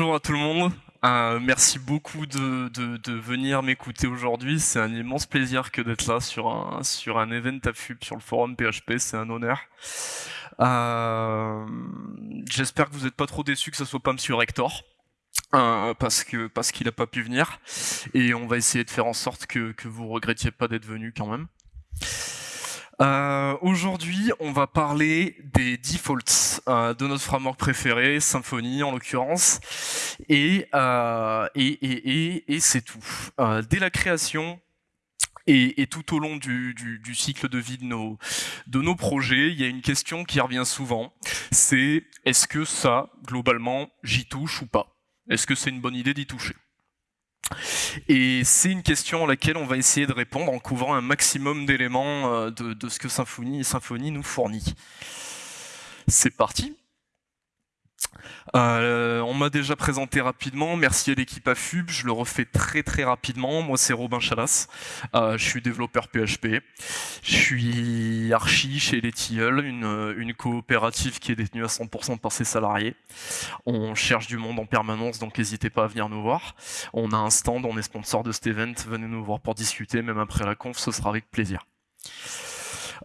Bonjour à tout le monde. Euh, merci beaucoup de, venir m'écouter aujourd'hui. C'est un immense plaisir que d'être là sur un, sur un event sur le forum PHP. C'est un honneur. Euh, J'espère que vous n'êtes pas trop déçus que ce soit pas Monsieur Rector. Euh, parce qu'il n'a pas pu venir et on va essayer de faire en sorte que, que vous regrettiez pas d'être venu quand même. Euh, Aujourd'hui, on va parler des defaults euh, de notre framework préféré, Symfony en l'occurrence, et, euh, c'est tout. Dès la création, et, tout au long du, cycle de vie de nos, de nos projets, il y a une question qui revient souvent, c'est est-ce que ça, globalement, j'y touche ou pas? Est-ce que c'est une bonne idée d'y toucher? Et c'est une question à laquelle on va essayer de répondre en couvrant un maximum d'éléments euh, de, ce que Symfony, Symfony nous fournit. C'est parti euh, on m'a déjà présenté rapidement, merci à l'équipe AFUB, je le refais très très rapidement. Moi c'est Robin Chalas, euh, je suis développeur PHP, je suis archi chez les Tilleul, une, une coopérative qui est détenue à 100% par ses salariés. On cherche du monde en permanence, donc n'hésitez pas à venir nous voir. On a un stand, on est sponsor de cet event, venez nous voir pour discuter, même après la conf, ce sera avec plaisir.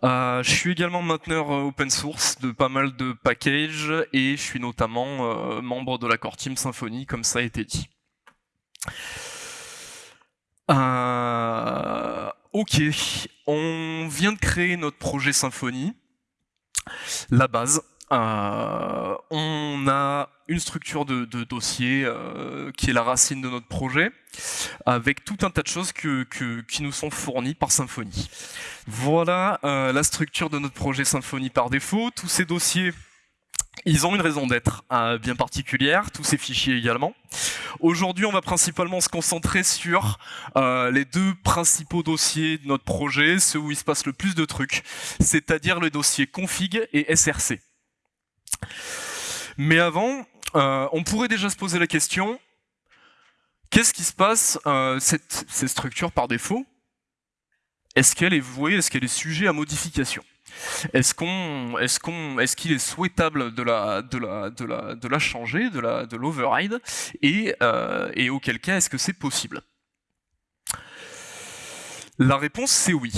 Euh, je suis également mainteneur euh, open source de pas mal de packages et je suis notamment euh, membre de la core team Symfony, comme ça a été dit. Ok, on vient de créer notre projet Symfony, la base. Euh, on a une structure de, de dossier euh, qui est la racine de notre projet, avec tout un tas de choses que, que, qui nous sont fournies par Symfony. Voilà euh, la structure de notre projet Symfony par défaut. Tous ces dossiers, ils ont une raison d'être bien particulière, tous ces fichiers également. Aujourd'hui, on va principalement se concentrer sur les deux principaux dossiers de notre projet, ceux où il se passe le plus de trucs, c'est-à-dire le dossier config et src. Mais avant, euh, on pourrait déjà se poser la question, qu'est-ce qui se passe, euh, cette, structure par défaut? Est-ce qu'elle est vouée, est-ce qu'elle est sujet à modification? Est-ce qu'on, est-ce qu'on, est-ce qu'il est souhaitable de la, de la, de la, de la changer, de la, de l'override, et, euh, et auquel cas est-ce que c'est possible? La réponse c'est oui.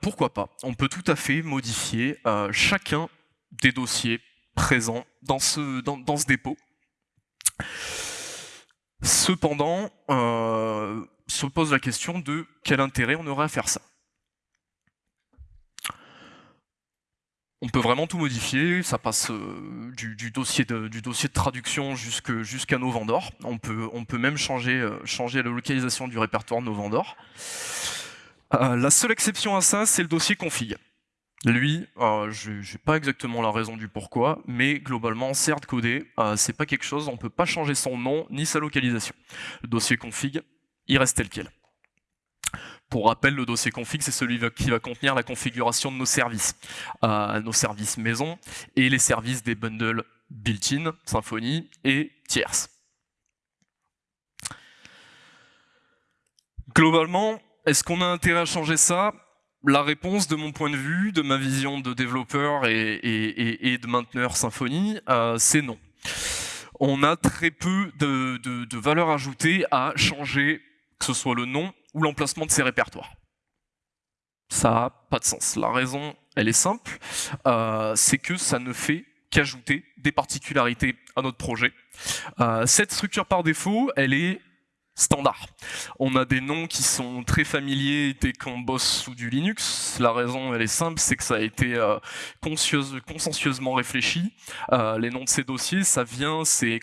Pourquoi pas? On peut tout à fait modifier chacun des dossiers présent dans ce, dans, dans ce dépôt. Cependant, euh, se pose la question de quel intérêt on aurait à faire ça. On peut vraiment tout modifier, ça passe euh, du, dossier de, du dossier de traduction jusqu'à jusqu nos vendors. On peut, on peut même changer, euh, changer la localisation du répertoire de nos vendors. La seule exception à ça, c'est le dossier config. Lui, euh, je n'ai pas exactement la raison du pourquoi, mais globalement, certes codé, euh, c'est pas quelque chose, on peut pas changer son nom ni sa localisation. Le dossier config, il reste tel quel. Pour rappel, le dossier config, c'est celui qui va contenir la configuration de nos services, euh, nos services maison et les services des bundles built-in, Symfony et tierces. Globalement, est-ce qu'on a intérêt à changer ça? La réponse, de mon point de vue, de ma vision de développeur et, de mainteneur Symfony, euh, c'est non. On a très peu de valeur ajoutée à changer, que ce soit le nom ou l'emplacement de ces répertoires. Ça n'a pas de sens. La raison, elle est simple, euh, c'est que ça ne fait qu'ajouter des particularités à notre projet. Euh, cette structure par défaut, elle est standard. On a des noms qui sont très familiers dès qu'on bosse sous du Linux. La raison, elle est simple, c'est que ça a été euh, conscieusement réfléchi. Euh, les noms de ces dossiers, ça vient, c'est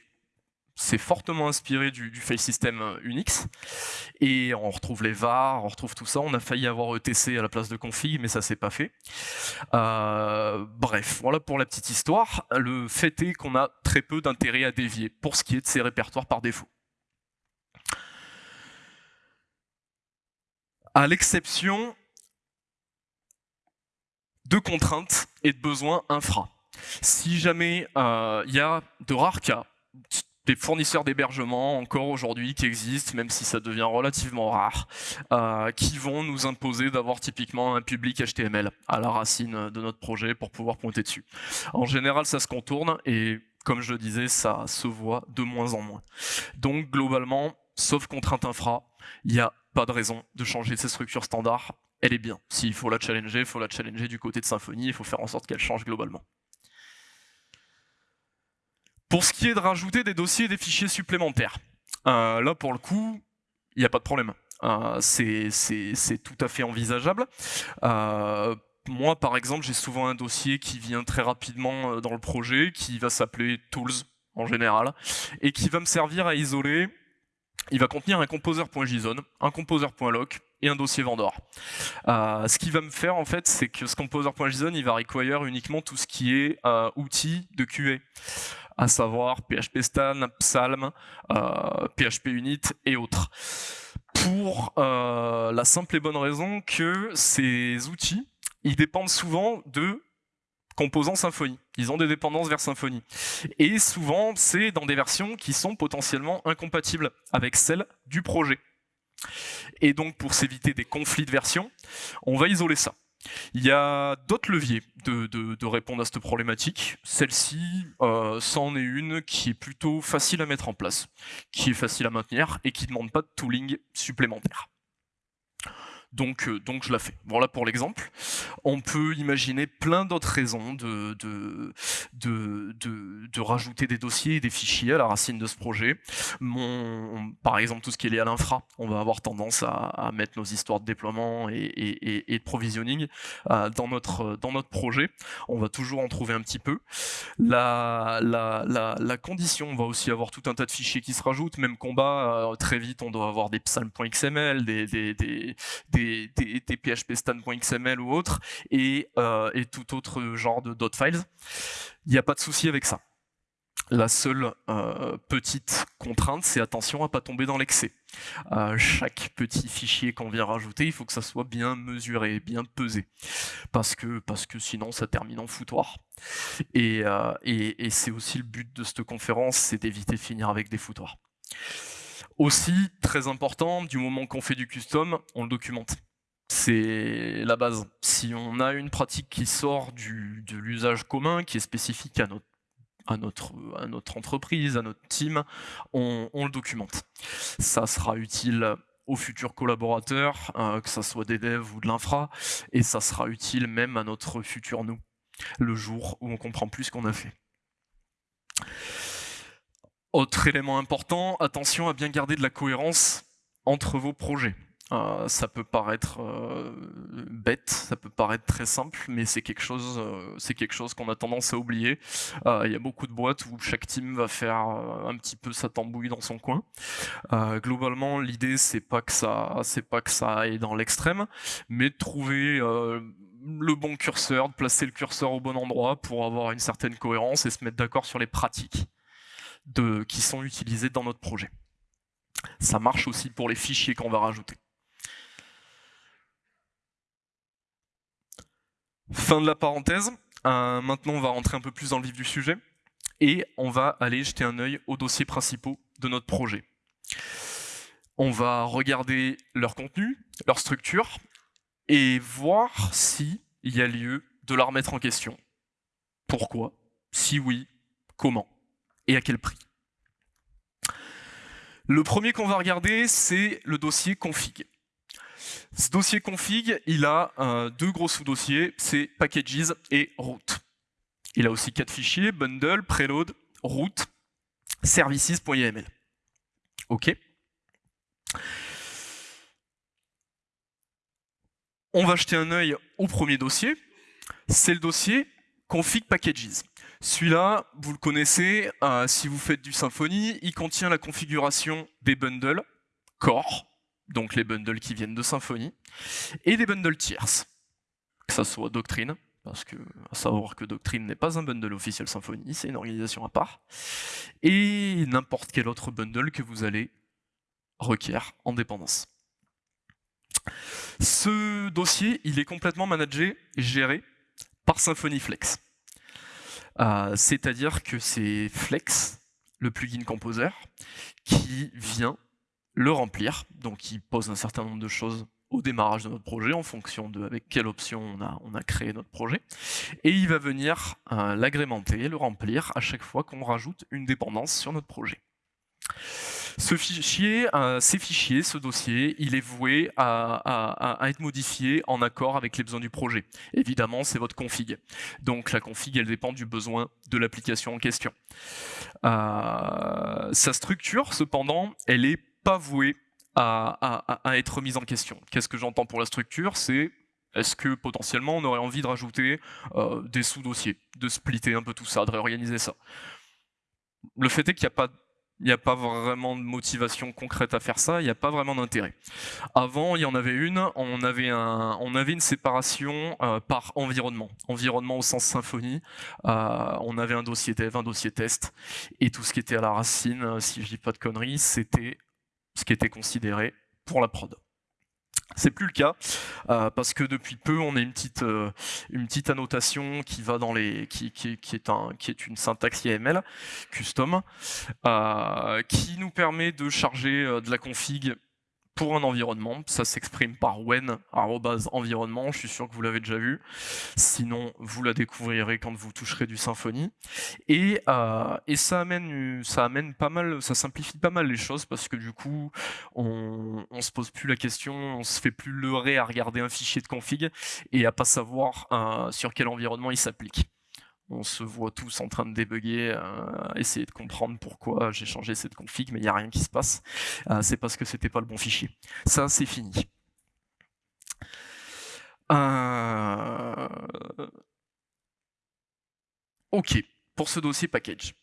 c'est fortement inspiré du, du file system euh, Unix et on retrouve les var, on retrouve tout ça. On a failli avoir ETC à la place de config, mais ça s'est pas fait. Euh, bref, voilà pour la petite histoire. Le fait est qu'on a très peu d'intérêt à dévier pour ce qui est de ces répertoires par défaut. À l'exception de contraintes et de besoins infra. Si jamais il euh, y a de rares cas, des fournisseurs d'hébergement encore aujourd'hui qui existent, même si ça devient relativement rare, euh, qui vont nous imposer d'avoir typiquement un public HTML à la racine de notre projet pour pouvoir pointer dessus. En général, ça se contourne et comme je le disais, ça se voit de moins en moins. Donc globalement, sauf contrainte infra, il n'y a pas de raison de changer ces structures standards. Elle est bien. S'il faut la challenger, il faut la challenger du côté de Symfony, il faut faire en sorte qu'elle change globalement. Pour ce qui est de rajouter des dossiers et des fichiers supplémentaires, euh, là pour le coup, il n'y a pas de problème. Euh, c'est tout à fait envisageable. Euh, moi, par exemple, j'ai souvent un dossier qui vient très rapidement dans le projet, qui va s'appeler Tools en général, et qui va me servir à isoler il va contenir un composer.json, un composer.lock et un dossier vendor. Euh, ce qui va me faire en fait, c'est que ce composer.json, il va require uniquement tout ce qui est euh, outils de QA, à savoir PHP Stan, Psalm, euh, PHP Unit et autres. Pour la simple et bonne raison que ces outils, ils dépendent souvent de composants Symfony. Ils ont des dépendances vers Symfony. Et souvent, c'est dans des versions qui sont potentiellement incompatibles avec celles du projet. Et donc, pour s'éviter des conflits de versions, on va isoler ça. Il y a d'autres leviers de, répondre à cette problématique. Celle-ci, euh, c'en est une qui est plutôt facile à mettre en place, qui est facile à maintenir et qui ne demande pas de tooling supplémentaire donc, euh, donc je la fais. Voilà pour l'exemple. On peut imaginer plein d'autres raisons de, de, de, de, rajouter des dossiers et des fichiers à la racine de ce projet. Par exemple, tout ce qui est lié à l'infra, on va avoir tendance à, mettre nos histoires de déploiement et, de provisioning euh, dans, notre, dans notre projet. On va toujours en trouver un petit peu. La, la, la, condition, on va aussi avoir tout un tas de fichiers qui se rajoutent. Même combat, euh, très vite, on doit avoir des psalm.xml, des des, PHP stan.xml ou autres, et, euh, et tout autre genre de dot files. Il n'y a pas de souci avec ça. La seule euh, petite contrainte, c'est attention à pas tomber dans l'excès. Euh, chaque petit fichier qu'on vient rajouter, il faut que ça soit bien mesuré, bien pesé, parce que, parce que sinon ça termine en foutoir. Et, et, et c'est aussi le but de cette conférence, c'est d'éviter de finir avec des foutoirs. Aussi, très important, du moment qu'on fait du custom, on le documente. C'est la base. Si on a une pratique qui sort de l'usage commun, qui est spécifique à notre entreprise, à notre team, on, le documente. Ça sera utile aux futurs collaborateurs, euh, que ce soit des devs ou de l'infra, et ça sera utile même à notre futur nous, le jour où on comprend plus ce qu'on a fait. Autre élément important, attention à bien garder de la cohérence entre vos projets. Euh, ça peut paraître euh, bête, ça peut paraître très simple, mais c'est quelque chose, euh, c'est quelque chose qu'on a tendance à oublier. Il y a beaucoup de boîtes où chaque team va faire un petit peu sa tambouille dans son coin. globalement, l'idée c'est pas que ça, c'est pas que ça aille dans l'extrême, mais de trouver le bon curseur, de placer le curseur au bon endroit pour avoir une certaine cohérence et se mettre d'accord sur les pratiques de, qui sont utilisés dans notre projet. Ça marche aussi pour les fichiers qu'on va rajouter. Fin de la parenthèse. Euh, maintenant, on va rentrer un peu plus dans le vif du sujet et on va aller jeter un œil aux dossiers principaux de notre projet. On va regarder leur contenu, leur structure et voir s'il y a lieu de la remettre en question. Pourquoi? Si oui, comment? Et à quel prix? Le premier qu'on va regarder, c'est le dossier config. Ce dossier config, il a euh, deux gros sous-dossiers, c'est packages et root. Il a aussi quatre fichiers, bundle, preload, root, services.yml. OK On va jeter un œil au premier dossier, c'est le dossier config packages. Celui-là, vous le connaissez, euh, si vous faites du Symfony, il contient la configuration des bundles core, donc les bundles qui viennent de Symfony, et des bundles tierces, que ça soit Doctrine, parce que à savoir que Doctrine n'est pas un bundle officiel Symfony, c'est une organisation à part, et n'importe quel autre bundle que vous allez requérir en dépendance. Ce dossier, il est complètement managé et géré par Symfony Flex. Euh, c'est-à-dire que c'est Flex, le plugin Composer, qui vient le remplir, donc il pose un certain nombre de choses au démarrage de notre projet en fonction de avec quelle option on a, créé notre projet. Et il va venir euh, l'agrémenter, le remplir à chaque fois qu'on rajoute une dépendance sur notre projet. Ce fichier, ces fichiers, ce dossier, il est voué à, être modifié en accord avec les besoins du projet. Évidemment, c'est votre config. Donc la config, elle dépend du besoin de l'application en question. Euh, sa structure, cependant, elle n'est pas vouée à, être mise en question. Qu'est-ce que j'entends pour la structure? C'est est-ce que potentiellement on aurait envie de rajouter euh, des sous-dossiers, de splitter un peu tout ça, de réorganiser ça? Le fait est qu'il n'y a pas il n'y a pas vraiment de motivation concrète à faire ça, il n'y a pas vraiment d'intérêt. Avant, il y en avait une, on avait, une séparation euh, par environnement. Environnement au sens symphonie, euh, on avait un dossier dev, un dossier test, et tout ce qui était à la racine, euh, si je dis pas de conneries, c'était ce qui était considéré pour la prod. C'est plus le cas euh, parce que depuis peu on a une petite euh, une petite annotation qui va dans les qui, qui, est un qui est une syntaxe YAML custom euh, qui nous permet de charger de la config pour un environnement. Ça s'exprime par when environnement. Je suis sûr que vous l'avez déjà vu. Sinon, vous la découvrirez quand vous toucherez du Symfony. Et, euh, et ça amène, ça amène pas mal, ça simplifie pas mal les choses parce que du coup, on, on se pose plus la question, on se fait plus leurrer à regarder un fichier de config et à pas savoir euh, sur quel environnement il s'applique on se voit tous en train de débugger, euh, essayer de comprendre pourquoi j'ai changé cette config, mais il n'y a rien qui se passe. Euh, c'est parce que c'était pas le bon fichier. Ça, c'est fini. Euh, ok, pour ce dossier package.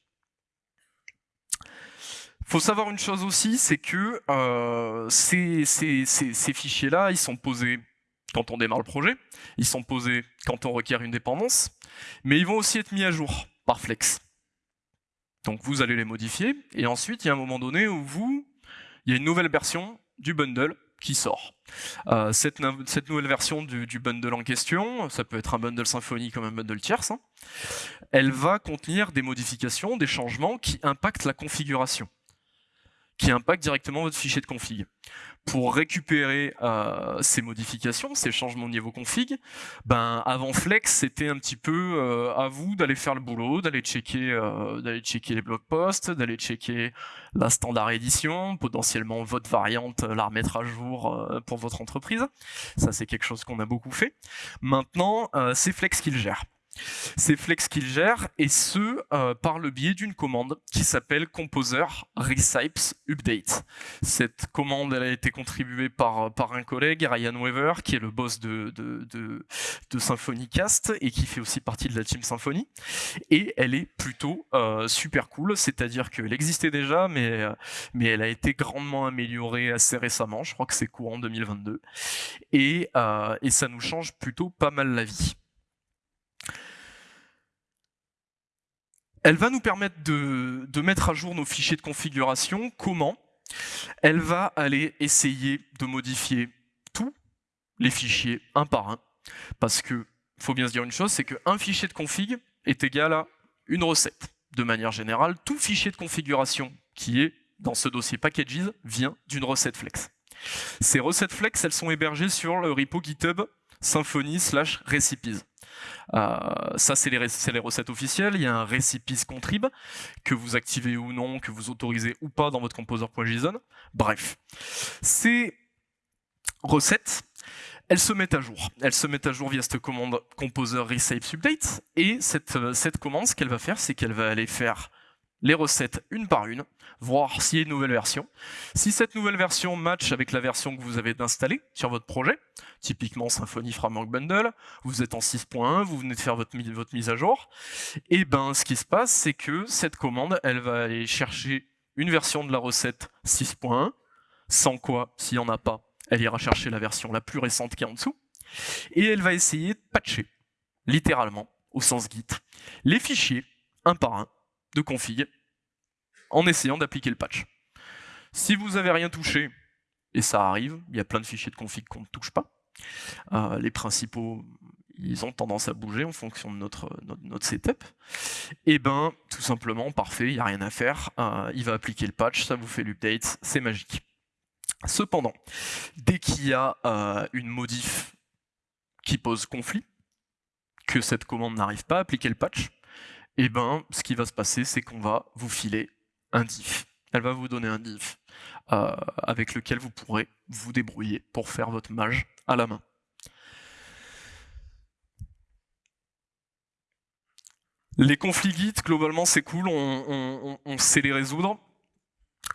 Faut savoir une chose aussi, c'est que ces, ces fichiers-là, ils sont posés quand on démarre le projet, ils sont posés quand on requiert une dépendance, mais ils vont aussi être mis à jour par Flex. Donc vous allez les modifier, et ensuite il y a un moment donné où vous, il y a une nouvelle version du bundle qui sort. Euh, cette, nouvelle version du, bundle en question, ça peut être un bundle Symfony comme un bundle tierce, hein, elle va contenir des modifications, des changements qui impactent la configuration, qui impactent directement votre fichier de config pour récupérer euh, ces modifications, ces changements au niveau config, ben avant Flex, c'était un petit peu euh, à vous d'aller faire le boulot, d'aller checker, euh, d'aller checker les blog posts, d'aller checker la standard édition, potentiellement votre variante, la remettre à jour pour votre entreprise. Ça, c'est quelque chose qu'on a beaucoup fait. Maintenant, c'est Flex qui le gère. C'est Flex qui le gère, et ce, euh, par le biais d'une commande qui s'appelle Composer Recipes Update. Cette commande, elle a été contribuée par, par un collègue, Ryan Weaver, qui est le boss de, de, de, de Symfony Cast, et qui fait aussi partie de la team Symfony. Et elle est plutôt euh, super cool, c'est-à-dire qu'elle existait déjà, mais, euh, mais elle a été grandement améliorée assez récemment, je crois que c'est courant 2022. Et, et ça nous change plutôt pas mal la vie. Elle va nous permettre de, mettre à jour nos fichiers de configuration. Comment? Elle va aller essayer de modifier tous les fichiers un par un. Parce que, faut bien se dire une chose, c'est qu'un fichier de config est égal à une recette. De manière générale, tout fichier de configuration qui est dans ce dossier packages vient d'une recette flex. Ces recettes flex, elles sont hébergées sur le repo GitHub Symfony slash recipes. Euh, ça, c'est les, recettes officielles. Il y a un recipes contrib que vous activez ou non, que vous autorisez ou pas dans votre composer.json. Bref, ces recettes, elles se mettent à jour. Elles se mettent à jour via cette commande composer update. Et euh, cette commande, ce qu'elle va faire, c'est qu'elle va aller faire les recettes une par une, voir s'il y a une nouvelle version. Si cette nouvelle version match avec la version que vous avez installée sur votre projet, typiquement Symfony Framework Bundle, vous êtes en 6.1, vous venez de faire votre, mise à jour, et ben ce qui se passe, c'est que cette commande, elle va aller chercher une version de la recette 6.1, sans quoi, s'il n'y en a pas, elle ira chercher la version la plus récente qui est en dessous, et elle va essayer de patcher, littéralement, au sens Git, les fichiers, un par un, de config en essayant d'appliquer le patch. Si vous n'avez rien touché, et ça arrive, il y a plein de fichiers de config qu'on ne touche pas, euh, les principaux, ils ont tendance à bouger en fonction de notre, setup, et eh ben tout simplement, parfait, il n'y a rien à faire, euh, il va appliquer le patch, ça vous fait l'update, c'est magique. Cependant, dès qu'il y a euh, une modif qui pose conflit, que cette commande n'arrive pas à appliquer le patch, eh ben, ce qui va se passer, c'est qu'on va vous filer un diff. Elle va vous donner un diff euh, avec lequel vous pourrez vous débrouiller pour faire votre mage à la main. Les conflits Git, globalement, c'est cool, on, sait les résoudre,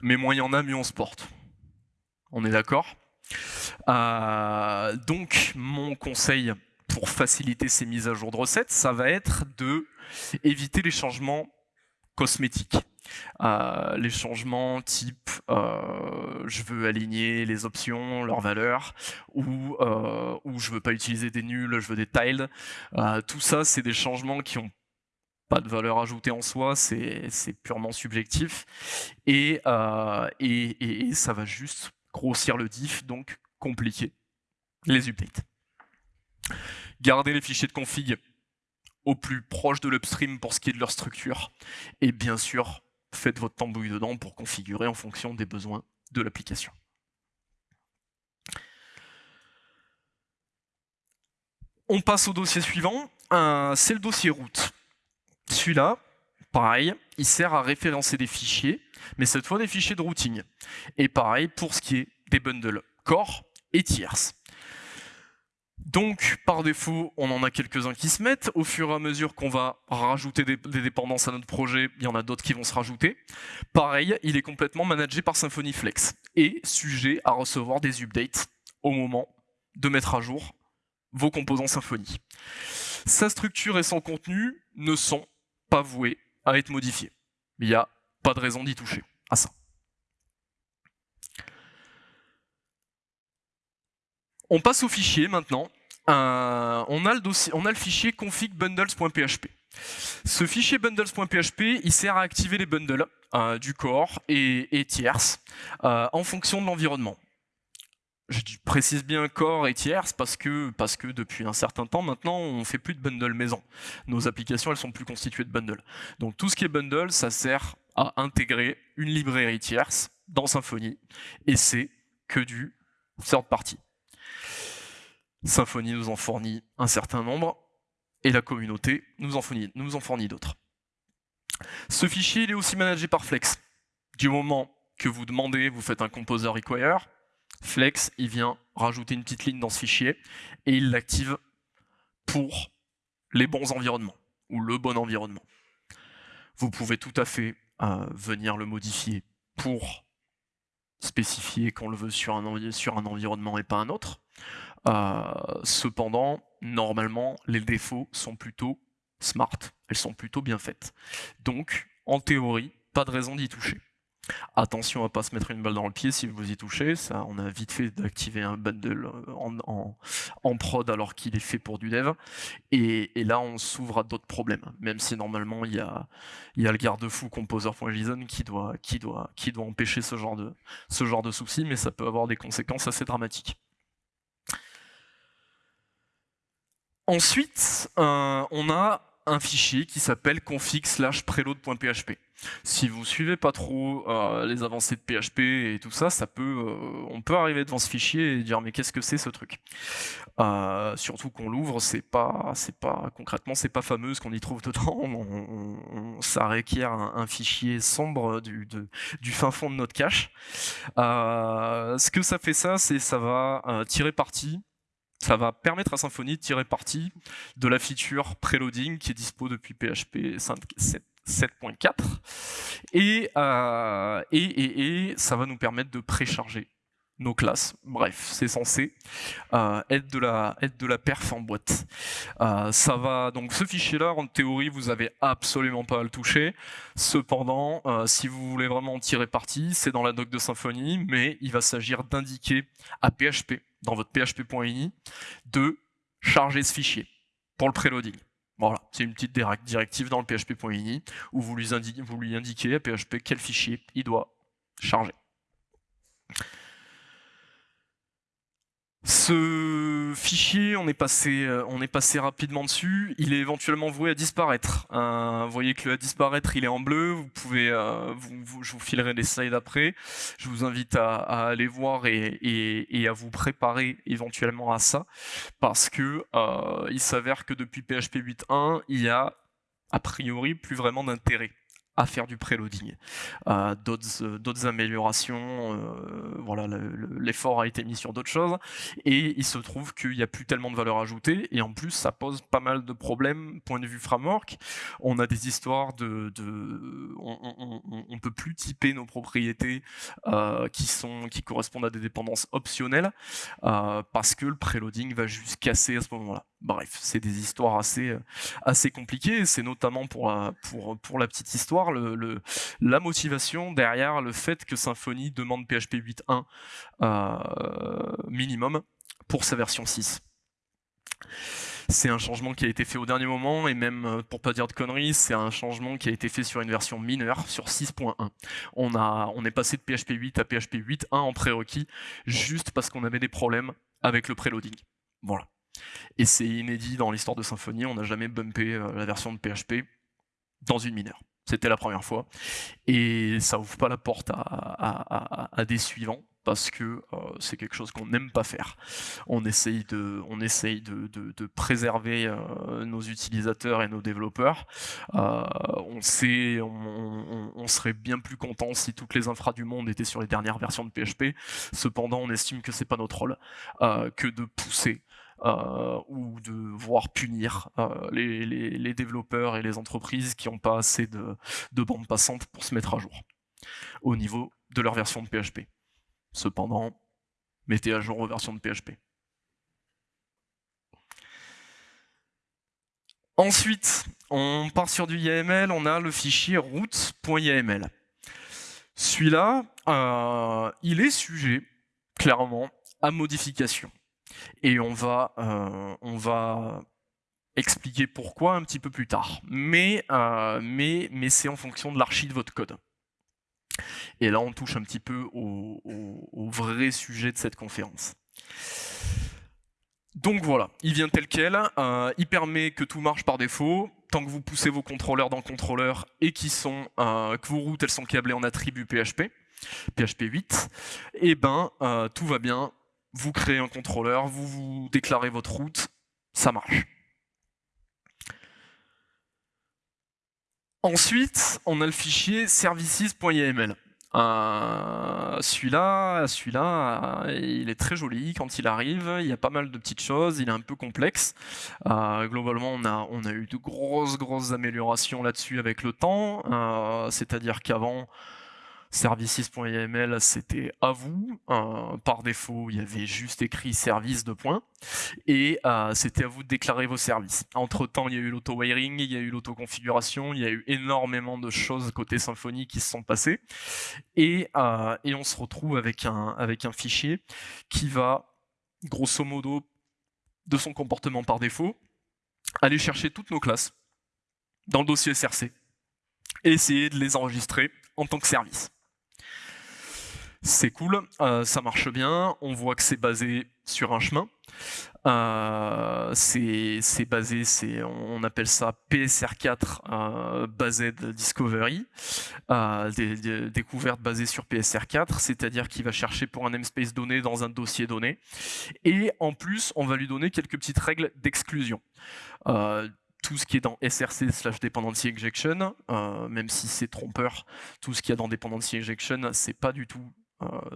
mais moins il y en a, mieux on se porte. On est d'accord euh, Donc, mon conseil pour faciliter ces mises à jour de recettes, ça va être de éviter les changements cosmétiques. Euh, les changements type euh, je veux aligner les options, leurs valeurs, ou, euh, ou je veux pas utiliser des nuls, je veux des tiles. tout ça, c'est des changements qui ont pas de valeur ajoutée en soi, c'est purement subjectif, et, et, et, ça va juste grossir le diff, donc compliquer les updates. Gardez les fichiers de config au plus proche de l'upstream pour ce qui est de leur structure. Et bien sûr, faites votre tambouille dedans pour configurer en fonction des besoins de l'application. On passe au dossier suivant, c'est le dossier route. Celui-là, pareil, il sert à référencer des fichiers, mais cette fois des fichiers de routing. Et pareil pour ce qui est des bundles core et tierces. Donc, par défaut, on en a quelques-uns qui se mettent. Au fur et à mesure qu'on va rajouter des, dépendances à notre projet, il y en a d'autres qui vont se rajouter. Pareil, il est complètement managé par Symfony Flex et sujet à recevoir des updates au moment de mettre à jour vos composants Symfony. Sa structure et son contenu ne sont pas voués à être modifiés. Il n'y a pas de raison d'y toucher à ça. On passe au fichier maintenant. On, a le fichier config bundles.php. Ce fichier bundles.php, il sert à activer les bundles euh, du core et, tierces euh, en fonction de l'environnement. Je précise bien core et que, parce que depuis un certain temps maintenant, on ne fait plus de bundle maison. Nos applications, elles sont plus constituées de bundles. Donc tout ce qui est bundle, ça sert à intégrer une librairie tierce dans Symfony et c'est que du third party. Symfony nous en fournit un certain nombre, et la communauté nous en fournit, d'autres. Ce fichier est aussi managé par Flex. Du moment que vous demandez, vous faites un composer require, Flex vient rajouter une petite ligne dans ce fichier et il l'active pour les bons environnements ou le bon environnement. Vous pouvez tout à fait euh, venir le modifier pour spécifier qu'on le veut sur un environnement et pas un autre. Euh, cependant, normalement, les défauts sont plutôt smart, elles sont plutôt bien faites. Donc, en théorie, pas de raison d'y toucher. Attention à ne pas se mettre une balle dans le pied si vous y touchez, ça, on a vite fait d'activer un bundle en, en, prod alors qu'il est fait pour du dev, et, là on s'ouvre à d'autres problèmes, même si normalement il y a, le garde-fou composer.json qui doit, qui, doit, qui doit empêcher ce genre, de, ce genre de soucis, mais ça peut avoir des conséquences assez dramatiques. Ensuite, euh, on a un fichier qui s'appelle config slash preload.php. Si vous suivez pas trop euh, les avancées de PHP et tout ça, ça peut, euh, on peut arriver devant ce fichier et dire mais qu'est-ce que c'est ce truc? Surtout qu'on l'ouvre, c'est pas, c'est pas concrètement, c'est pas fameux ce qu'on y trouve dedans. ça requiert un, fichier sombre du, du, fin fond de notre cache. ce que ça fait ça, c'est ça va tirer parti ça va permettre à Symfony de tirer parti de la feature preloading qui est dispo depuis PHP 7.4 euh, et, ça va nous permettre de précharger nos classes. Bref, c'est censé euh, être, de la, être perf en boîte. Euh, ça va donc ce fichier-là, en théorie, vous avez absolument pas à le toucher. Cependant, si vous voulez vraiment en tirer parti, c'est dans la doc de Symfony, mais il va s'agir d'indiquer à PHP dans votre php.ini de charger ce fichier pour le preloading. Voilà, c'est une petite directive dans le php.ini où vous lui, indiquez, vous lui indiquez à PHP quel fichier il doit charger. Ce fichier, on est, passé, euh, on est passé rapidement dessus, il est éventuellement voué à disparaître. Euh, vous voyez que le à disparaître, il est en bleu, vous pouvez, vous, je vous filerai des slides après. Je vous invite à, aller voir et, à vous préparer éventuellement à ça, parce que il s'avère que depuis PHP 8.1, il y a a priori plus vraiment d'intérêt à faire du préloading. Euh, euh, d'autres améliorations, euh, voilà, l'effort a été mis sur d'autres choses, et il se trouve qu'il n'y a plus tellement de valeur ajoutée, et en plus ça pose pas mal de problèmes, point de vue framework. On a des histoires de... on, on, peut plus typer nos propriétés qui, sont, qui correspondent à des dépendances optionnelles, parce que le préloading va juste casser à ce moment-là. Bref, c'est des histoires assez, assez compliquées, c'est notamment pour pour, la petite histoire, la motivation derrière le fait que Symfony demande PHP 8.1 euh, minimum pour sa version 6. C'est un changement qui a été fait au dernier moment, et même, euh, pour pas dire de conneries, c'est un changement qui a été fait sur une version mineure, sur 6.1. On, on est passé de PHP 8 à PHP 8.1 en prérequis, juste parce qu'on avait des problèmes avec le préloading. Voilà. Et c'est inédit dans l'histoire de Symfony, on n'a jamais bumpé euh, la version de PHP dans une mineure. C'était la première fois. Et ça ouvre pas la porte à, des suivants parce que euh, c'est quelque chose qu'on n'aime pas faire. On essaye de, on essaye de, préserver euh, nos utilisateurs et nos développeurs. On, sait, on, serait bien plus content si toutes les infras du monde étaient sur les dernières versions de PHP. Cependant, on estime que c'est pas notre rôle que de pousser euh, ou de voir punir euh, les, développeurs et les entreprises qui n'ont pas assez de, de bandes passantes pour se mettre à jour au niveau de leur version de PHP. Cependant, mettez à jour vos versions de PHP. Ensuite, on part sur du YAML, on a le fichier route.yml. Celui-là, euh, il est sujet, clairement, à modification. Et on va, euh, on va expliquer pourquoi un petit peu plus tard. Mais, euh, mais, mais c'est en fonction de l'archi de votre code. Et là, on touche un petit peu au, vrai sujet de cette conférence. Donc voilà, il vient tel quel, euh, il permet que tout marche par défaut, tant que vous poussez vos contrôleurs dans le contrôleur et qui sont, que vos routes elles sont câblées en attribut PHP, PHP 8, et ben tout va bien, vous créez un contrôleur, vous vous déclarez votre route, ça marche. Ensuite, on a le fichier services.yml. Euh, celui-là, celui-là, il est très joli quand il arrive. Il y a pas mal de petites choses. Il est un peu complexe. Euh, globalement, on a, eu de grosses, grosses améliorations là-dessus avec le temps. Euh, c'est-à-dire qu'avant, services.yml c'était à vous. Euh, par défaut, il y avait juste écrit service de points. Et euh, c'était à vous de déclarer vos services. Entre temps, il y a eu l'auto-wiring, il y a eu l'auto-configuration, il y a eu énormément de choses côté Symfony qui se sont passées. Et, euh, on se retrouve avec un fichier qui va, grosso modo, de son comportement par défaut, aller chercher toutes nos classes dans le dossier SRC et essayer de les enregistrer en tant que service. C'est cool, euh, ça marche bien, on voit que c'est basé sur un chemin. Euh, c'est basé, on appelle ça PSR4 euh, Based Discovery, des, découvertes basées sur PSR4, c'est-à-dire qu'il va chercher pour un namespace donné dans un dossier donné. Et en plus, on va lui donner quelques petites règles d'exclusion tout ce qui est dans src slash dependency injection, même si c'est trompeur, tout ce qu'il y a dans dependency injection, c'est pas du tout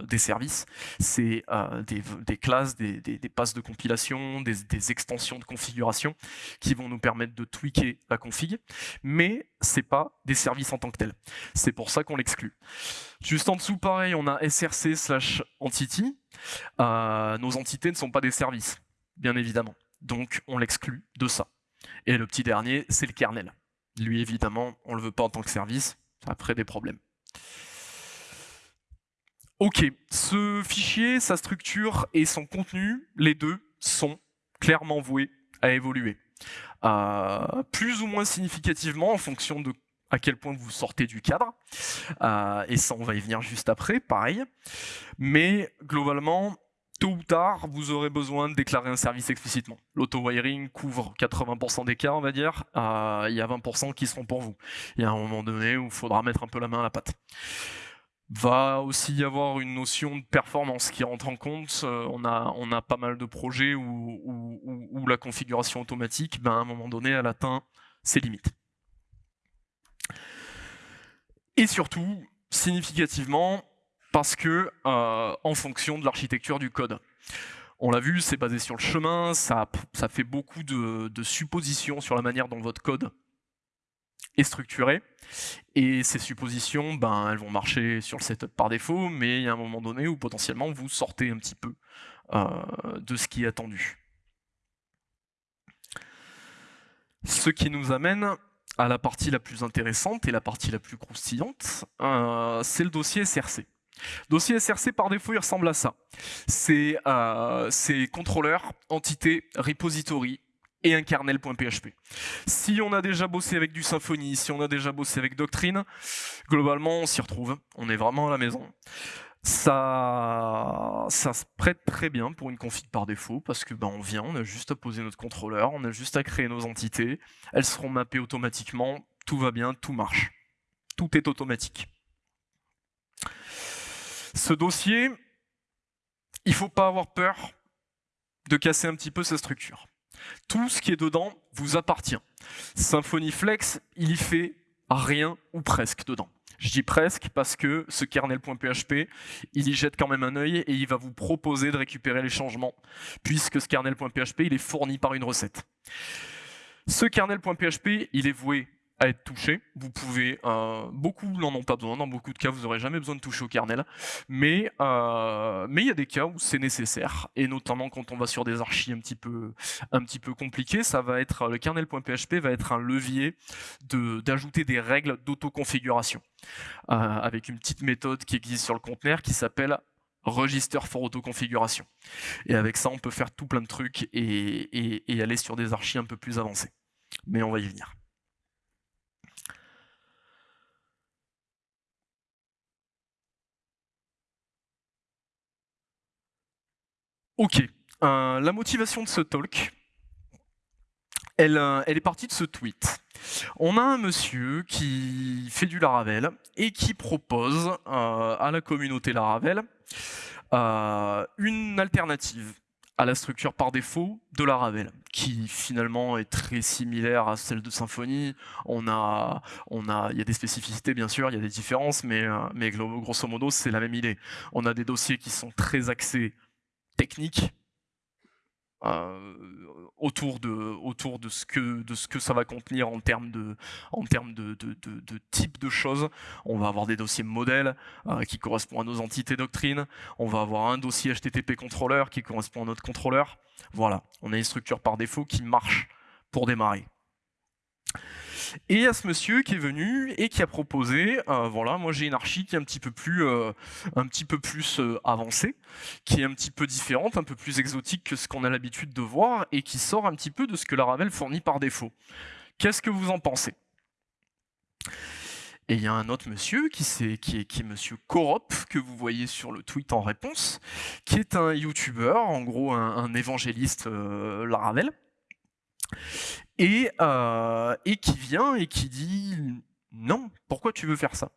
des services, c'est euh, des, classes, des, passes de compilation, des, extensions de configuration qui vont nous permettre de tweaker la config, mais c'est pas des services en tant que tels. C'est pour ça qu'on l'exclut. Juste en dessous, pareil, on a src slash entity. Euh, nos entités ne sont pas des services, bien évidemment. Donc on l'exclut de ça. Et le petit dernier, c'est le kernel. Lui, évidemment, on le veut pas en tant que service, ça crée des problèmes. Ok, ce fichier, sa structure et son contenu, les deux sont clairement voués à évoluer. Euh, plus ou moins significativement en fonction de à quel point vous sortez du cadre. Euh, et ça, on va y venir juste après, pareil. Mais globalement, tôt ou tard, vous aurez besoin de déclarer un service explicitement. L'auto-wiring couvre 80% des cas, on va dire. Euh, il y a 20% qui seront pour vous. Il y a un moment donné où il faudra mettre un peu la main à la pâte. Va aussi y avoir une notion de performance qui rentre en compte. Euh, on, a, pas mal de projets où, où, la configuration automatique, ben, à un moment donné, elle atteint ses limites. Et surtout, significativement, parce que euh, en fonction de l'architecture du code. On l'a vu, c'est basé sur le chemin, ça fait beaucoup de, suppositions sur la manière dont votre code est structuré. Et ces suppositions, ben, elles vont marcher sur le setup par défaut, mais il y a un moment donné où potentiellement vous sortez un petit peu euh, de ce qui est attendu. Ce qui nous amène à la partie la plus intéressante et la partie la plus croustillante, euh, c'est le dossier SRC. Dossier SRC, par défaut, il ressemble à ça. C'est euh, contrôleur, entité, repository et un kernel.php. Si on a déjà bossé avec du Symfony, si on a déjà bossé avec Doctrine, globalement, on s'y retrouve. On est vraiment à la maison. Ça, ça se prête très bien pour une config par défaut parce que ben, on vient, on a juste à poser notre contrôleur, on a juste à créer nos entités, elles seront mappées automatiquement, tout va bien, tout marche. Tout est automatique. Ce dossier, il ne faut pas avoir peur de casser un petit peu sa structure. Tout ce qui est dedans vous appartient. Symfony Flex, il y fait rien ou presque dedans. Je dis presque parce que ce kernel.php, il y jette quand même un œil et il va vous proposer de récupérer les changements, puisque ce kernel.php, il est fourni par une recette. Ce kernel.php, il est voué à être touché. Vous pouvez, euh, beaucoup n'en ont pas besoin, dans beaucoup de cas vous n'aurez jamais besoin de toucher au kernel, mais euh, mais il y a des cas où c'est nécessaire, et notamment quand on va sur des archis un petit peu un compliqués, ça va être le kernel.php va être un levier d'ajouter des règles d'autoconfiguration euh, avec une petite méthode qui existe sur le conteneur qui s'appelle register for autoconfiguration. Et avec ça, on peut faire tout plein de trucs et, et aller sur des archis un peu plus avancés. Mais on va y venir. Ok, euh, la motivation de ce talk, elle, euh, elle, est partie de ce tweet. On a un monsieur qui fait du Laravel et qui propose euh, à la communauté Laravel une alternative à la structure par défaut de Laravel, qui finalement est très similaire à celle de Symfony. On a, on a, il y a des spécificités bien sûr, il y a des différences, mais, mais grosso modo c'est la même idée. On a des dossiers qui sont très axés technique euh, autour de ce que de ce que ça va contenir en termes de en de, type de choses. On va avoir des dossiers modèles euh, qui correspondent à nos entités doctrines. On va avoir un dossier HTTP contrôleur qui correspond à notre contrôleur. Voilà, on a une structure par défaut qui marche pour démarrer. Et il y a ce monsieur qui est venu et qui a proposé, euh, voilà, moi j'ai une archi qui est un petit peu plus, euh, euh, avancée, qui est un petit peu différente, un peu plus exotique que ce qu'on a l'habitude de voir et qui sort un petit peu de ce que la Ravel fournit par défaut. Qu'est-ce que vous en pensez? Et il y a un autre monsieur qui, est, monsieur Korop, que vous voyez sur le tweet en réponse, qui est un YouTuber, en gros un, un évangéliste Laravel, euh, et, qui vient et qui dit non, pourquoi tu veux faire ça?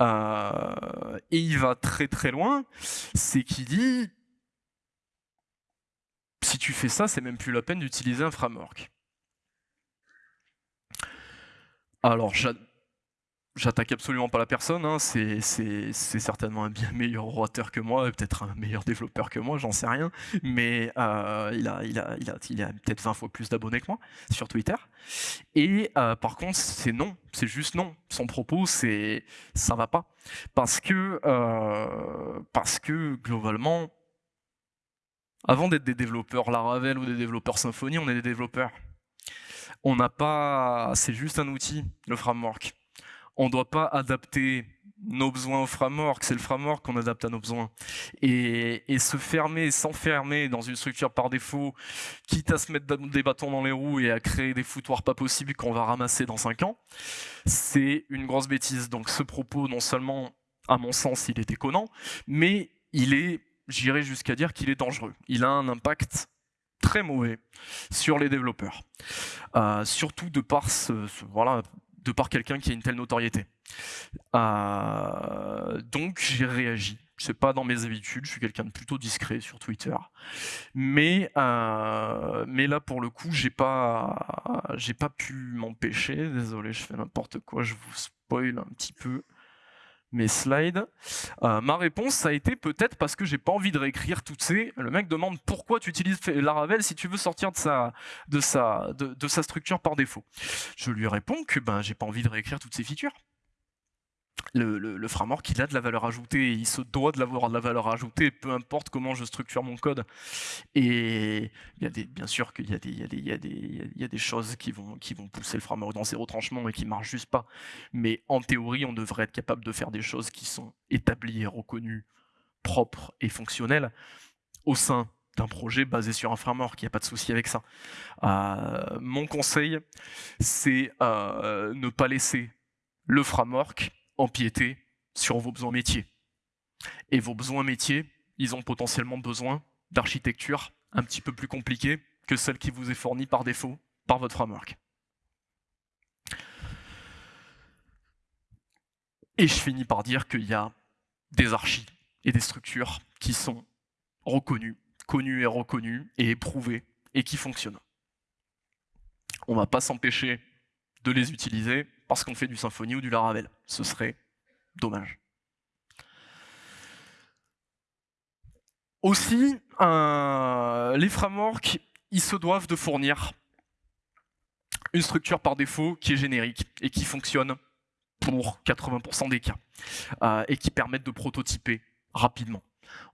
Euh, Et il va très très loin, c'est qu'il dit si tu fais ça, c'est même plus la peine d'utiliser un framework. Alors, J'attaque absolument pas la personne, hein. c'est certainement un bien meilleur orateur que moi, peut-être un meilleur développeur que moi, j'en sais rien, mais euh, il a, peut-être 20 fois plus d'abonnés que moi sur Twitter. Et euh, par contre, c'est non, c'est juste non. Son propos, c'est ça va pas. Parce que, euh, parce que globalement, avant d'être des développeurs Laravel ou des développeurs Symfony, on est des développeurs. On n'a pas, c'est juste un outil, le framework on ne doit pas adapter nos besoins au framework, c'est le framework qu'on adapte à nos besoins. Et, se fermer, s'enfermer dans une structure par défaut, quitte à se mettre des bâtons dans les roues et à créer des foutoirs pas possibles qu'on va ramasser dans 5 ans, c'est une grosse bêtise. Donc ce propos, non seulement, à mon sens, il est déconnant, mais il est j'irai jusqu'à dire qu'il est dangereux. Il a un impact très mauvais sur les développeurs, euh, surtout de par, ce, voilà, de par quelqu'un qui a une telle notoriété. Euh, donc j'ai réagi. C'est pas dans mes habitudes, je suis quelqu'un de plutôt discret sur Twitter. Mais, euh, là, pour le coup, j'ai pas, pas pu m'empêcher. Désolé, je fais n'importe quoi, je vous spoil un petit peu mes slides. Euh, ma réponse, ça a été peut-être parce que j'ai pas envie de réécrire toutes ces... Le mec demande pourquoi tu utilises Laravel si tu veux sortir de sa, de sa, structure par défaut. Je lui réponds que ben, j'ai pas envie de réécrire toutes ces features le, framework, il a de la valeur ajoutée, il se doit de l'avoir de la valeur ajoutée, peu importe comment je structure mon code. Et bien sûr qu'il y, a des choses qui vont, qui vont pousser le framework dans ses retranchements et qui ne marchent juste pas. Mais en théorie, on devrait être capable de faire des choses qui sont établies et reconnues, propres et fonctionnelles au sein d'un projet basé sur un framework, il n'y a pas de souci avec ça. Euh, mon conseil, c'est euh, ne pas laisser le framework empiéter sur vos besoins métiers. Et vos besoins métiers, ils ont potentiellement besoin d'architecture un petit peu plus compliquée que celle qui vous est fournie par défaut par votre framework. Et je finis par dire qu'il y a des archis et des structures qui sont reconnues, connues et reconnues et éprouvées et qui fonctionnent. On ne va pas s'empêcher de les utiliser, parce qu'on fait du Symfony ou du Laravel. Ce serait dommage. Aussi, les frameworks, ils se doivent de fournir une structure par défaut qui est générique et qui fonctionne pour 80% des cas euh, et qui permettent de prototyper rapidement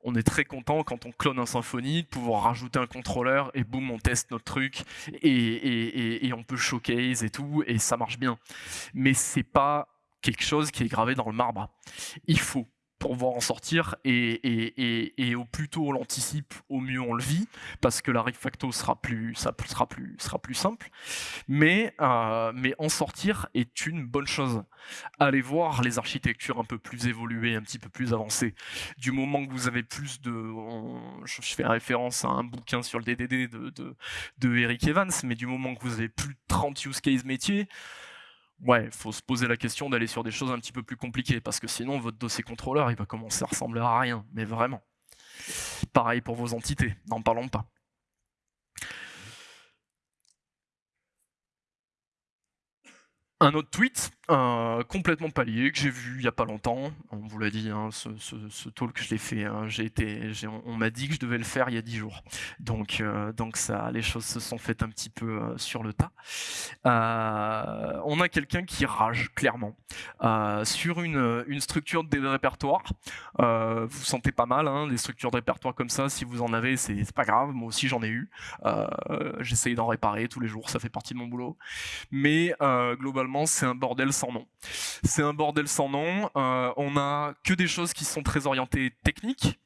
on est très content quand on clone un Symfony de pouvoir rajouter un contrôleur et boum, on teste notre truc et, on peut showcase et tout et ça marche bien. Mais c'est pas quelque chose qui est gravé dans le marbre. Il faut pour pouvoir en sortir et, au plus tôt on l'anticipe, au mieux on le vit parce que la refacto sera plus, ça sera plus, sera plus simple. Mais, euh, mais en sortir est une bonne chose. Allez voir les architectures un peu plus évoluées, un petit peu plus avancées. Du moment que vous avez plus de, je, fais référence à un bouquin sur le DDD de, de, Eric Evans, mais du moment que vous avez plus de 30 use case métiers, ouais, faut se poser la question d'aller sur des choses un petit peu plus compliquées, parce que sinon, votre dossier contrôleur, il va commencer à ressembler à rien, mais vraiment. Pareil pour vos entités, n'en parlons pas. Un autre tweet, euh, complètement palier, que j'ai vu il n'y a pas longtemps, on vous l'a dit, hein, ce, ce, talk je l'ai fait, hein, on, m'a dit que je devais le faire il y a dix jours, donc, euh, donc ça, les choses se sont faites un petit peu euh, sur le tas. on a quelqu'un qui rage, clairement, sur une, une, structure de répertoire, vous vous sentez pas mal, hein, les structures de répertoire comme ça, si vous en avez, c'est pas grave, moi aussi j'en ai eu, j'essaye d'en réparer tous les jours, ça fait partie de mon boulot, mais globalement, c'est un bordel sans nom. C'est un bordel sans nom. Euh, on a que des choses qui sont très orientées techniques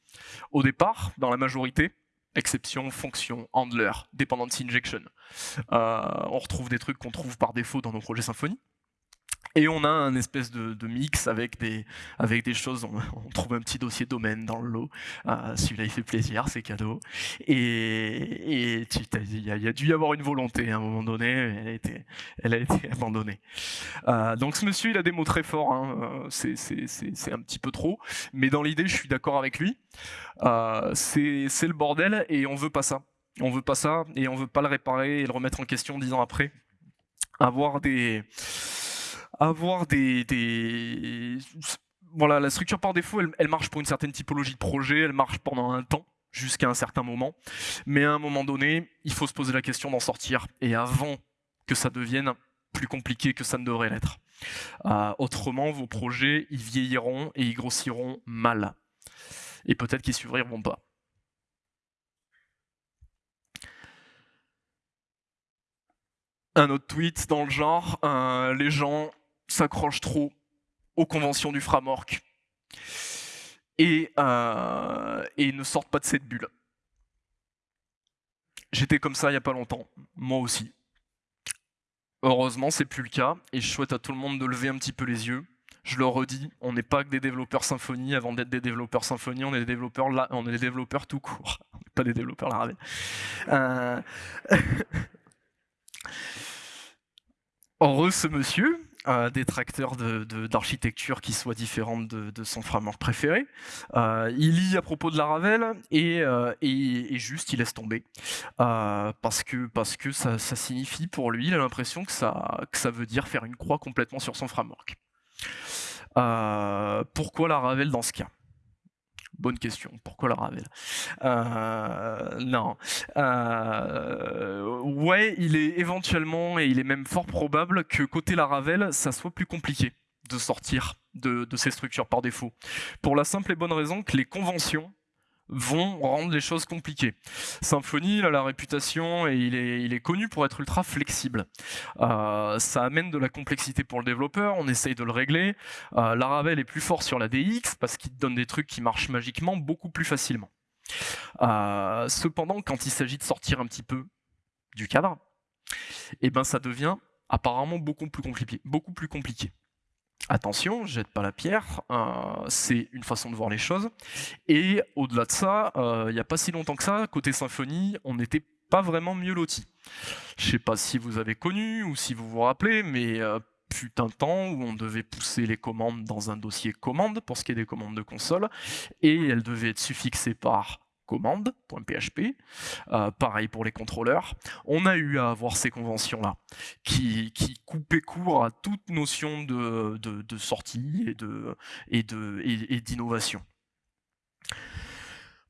au départ, dans la majorité. Exception, fonction, handler, dependency injection. Euh, on retrouve des trucs qu'on trouve par défaut dans nos projets Symfony. Et on a un espèce de, mix avec des, avec des choses, on, trouve un petit dossier domaine dans le lot, euh, celui-là il fait plaisir, c'est cadeau. Et il y, a dû y avoir une volonté à un moment donné, elle a été, elle a été abandonnée. Euh, donc ce monsieur il a des mots très forts, hein, c'est un petit peu trop, mais dans l'idée je suis d'accord avec lui. Euh, c'est le bordel et on veut pas ça. On veut pas ça et on veut pas le réparer et le remettre en question dix ans après. Avoir des avoir des, Voilà, la structure par défaut, elle, marche pour une certaine typologie de projet, elle marche pendant un temps, jusqu'à un certain moment. Mais à un moment donné, il faut se poser la question d'en sortir. Et avant que ça devienne plus compliqué que ça ne devrait l'être. Euh, autrement, vos projets, ils vieilliront et ils grossiront mal. Et peut-être qu'ils s'ouvriront pas. Un autre tweet dans le genre, euh, les gens s'accrochent trop aux conventions du framework et, euh, et ne sortent pas de cette bulle. J'étais comme ça il n'y a pas longtemps, moi aussi. Heureusement, c'est plus le cas, et je souhaite à tout le monde de lever un petit peu les yeux. Je le redis, on n'est pas que des développeurs Symfony. Avant d'être des développeurs Symfony, on est des développeurs, tout court. On n'est pas des développeurs Laravel. Heureux ce monsieur, euh, détracteur d'architecture qui soit différente de, son framework préféré. Euh, il lit à propos de Laravel et, euh, et, juste il laisse tomber. Euh, parce que, parce que ça, ça, signifie pour lui, il a l'impression que ça, que ça veut dire faire une croix complètement sur son framework. pourquoi Laravel dans ce cas? Bonne question. Pourquoi la Ravel euh, Non. Euh, ouais, il est éventuellement, et il est même fort probable, que côté la Ravel, ça soit plus compliqué de sortir de ces structures par défaut. Pour la simple et bonne raison que les conventions vont rendre les choses compliquées. Symfony a la réputation et il est, il est connu pour être ultra flexible. Euh, ça amène de la complexité pour le développeur, on essaye de le régler. Euh, Laravel est plus fort sur la DX parce qu'il donne des trucs qui marchent magiquement beaucoup plus facilement. Euh, cependant, quand il s'agit de sortir un petit peu du cadre, eh ben ça devient apparemment beaucoup plus compliqué. Beaucoup plus compliqué. Attention, jette pas la pierre, euh, c'est une façon de voir les choses. Et au-delà de ça, euh, il n'y a pas si longtemps que ça, côté Symfony, on n'était pas vraiment mieux loti. Je sais pas si vous avez connu ou si vous vous rappelez, mais euh, un temps où on devait pousser les commandes dans un dossier commande pour ce qui est des commandes de console, et elles devaient être suffixées par commande.php, euh, pareil pour les contrôleurs. On a eu à avoir ces conventions-là, qui, qui, coupaient court à toute notion de, de, sortie et d'innovation.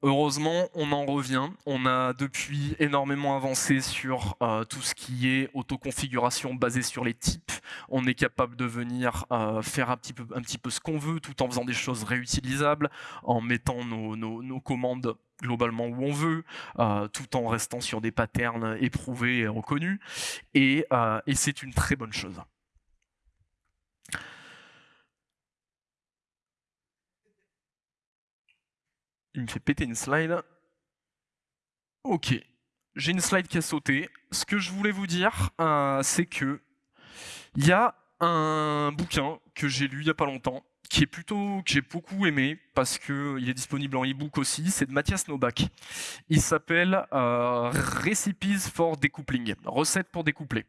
Heureusement, on en revient. On a depuis énormément avancé sur euh, tout ce qui est autoconfiguration basée sur les types. On est capable de venir euh, faire un petit, peu, un petit peu ce qu'on veut tout en faisant des choses réutilisables, en mettant nos, nos, commandes globalement où on veut, euh, tout en restant sur des patterns éprouvés et reconnus. Et, et c'est une très bonne chose. Il me fait péter une slide. Ok, j'ai une slide qui a sauté. Ce que je voulais vous dire, euh, c'est que il y a un bouquin que j'ai lu il n'y a pas longtemps, qui est plutôt que j'ai beaucoup aimé parce que il est disponible en e-book aussi, c'est de Mathias Novak. Il s'appelle euh, Recipes for Decoupling, recettes pour découpler.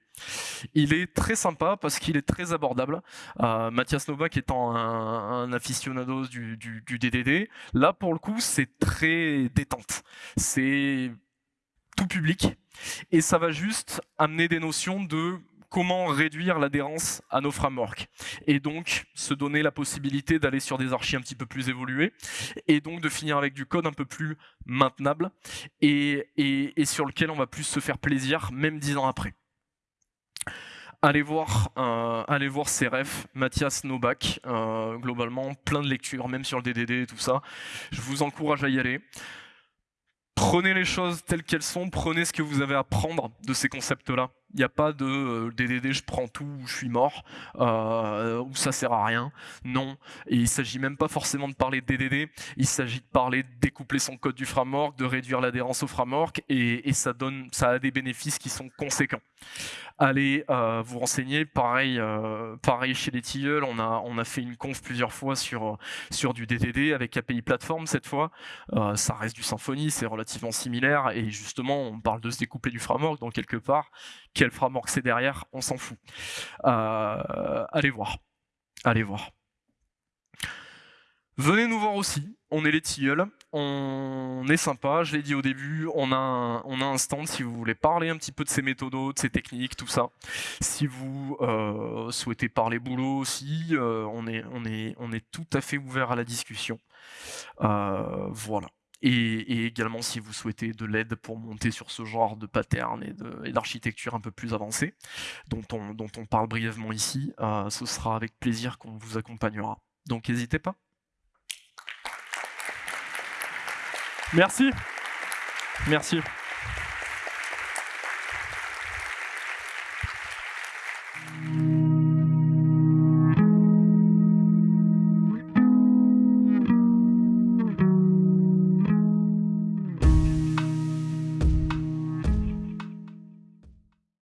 Il est très sympa parce qu'il est très abordable. Euh, Mathias Novak étant un, un aficionado du DDD, là pour le coup c'est très détente. C'est tout public et ça va juste amener des notions de comment réduire l'adhérence à nos frameworks et donc se donner la possibilité d'aller sur des archives un petit peu plus évoluées et donc de finir avec du code un peu plus maintenable et, sur lequel on va plus se faire plaisir même dix ans après. Allez voir, euh, allez refs, Mathias Novak, euh, globalement plein de lectures, même sur le DDD et tout ça. Je vous encourage à y aller. Prenez les choses telles qu'elles sont, prenez ce que vous avez à prendre de ces concepts-là. Il n'y a pas de DDD, euh, je prends tout, ou je suis mort, euh, ou ça sert à rien. Non. Et il s'agit même pas forcément de parler de DDD, il s'agit de parler de découpler son code du framework, de réduire l'adhérence au framework, et, ça, donne, ça a des bénéfices qui sont conséquents. Allez euh, vous renseigner, pareil, pareil chez les tilleuls, on a, on a fait une conf plusieurs fois sur, sur du DDD avec API Platform cette fois. ça reste du Symfony, c'est relativement similaire, et justement on parle de se découpler du framework, donc quelque part, quel framework c'est derrière, on s'en fout. Euh, allez voir, allez voir. Venez nous voir aussi, on est les tilleuls, on est sympa, je l'ai dit au début, on a, un, on stand si vous voulez parler un petit peu de ces méthodes, de ces techniques, tout ça. Si vous euh, souhaitez parler boulot aussi, euh, on est tout à fait ouvert à la discussion. voilà. Et, également si vous souhaitez de l'aide pour monter sur ce genre de pattern et d'architecture un peu plus avancée, dont on, dont on parle brièvement ici, euh, ce sera avec plaisir qu'on vous accompagnera. Donc n'hésitez pas. Merci. Merci.